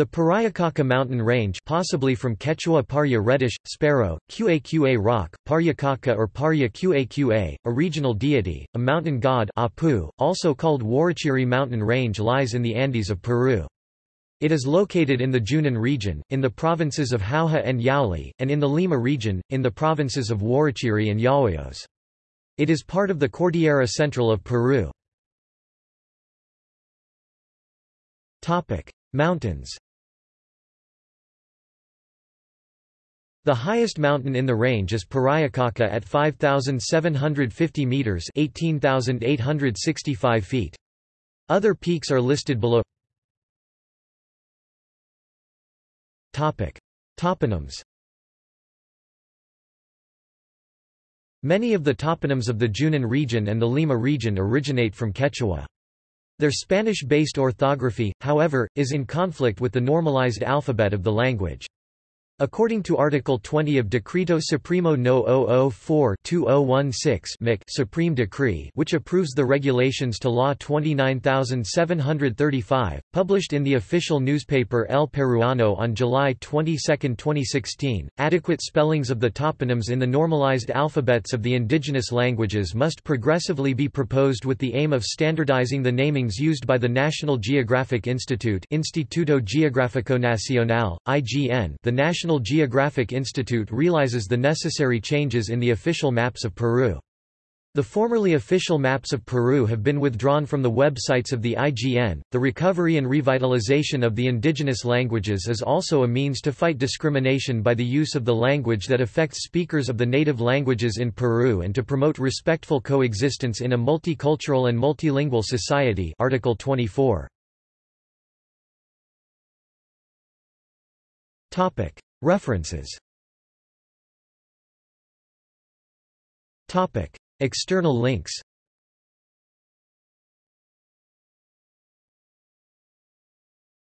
The Pariacaca mountain range possibly from Quechua Parya reddish, sparrow, Qaqa rock, Paryacaca or Parya Qaqa, a regional deity, a mountain god Apu, also called Huarochirí mountain range lies in the Andes of Peru. It is located in the Junin region, in the provinces of Jauja and Yauli, and in the Lima region, in the provinces of Huarochirí and Yauyos. It is part of the Cordillera Central of Peru. Mountains The highest mountain in the range is Pariacaca at 5,750 metres 18,865 feet. Other peaks are listed below Topic. Toponyms Many of the toponyms of the Junin region and the Lima region originate from Quechua. Their Spanish-based orthography, however, is in conflict with the normalized alphabet of the language. According to Article 20 of Decreto Supremo No. 004-2016 Supreme Decree which approves the regulations to Law 29735, published in the official newspaper El Peruano on July 22, 2016, adequate spellings of the toponyms in the normalized alphabets of the indigenous languages must progressively be proposed with the aim of standardizing the namings used by the National Geographic Institute Instituto Geográfico Nacional, IGN the National National Geographic Institute realizes the necessary changes in the official maps of Peru. The formerly official maps of Peru have been withdrawn from the websites of the IGN. The recovery and revitalization of the indigenous languages is also a means to fight discrimination by the use of the language that affects speakers of the native languages in Peru and to promote respectful coexistence in a multicultural and multilingual society. Article 24. Topic: References. Topic. External links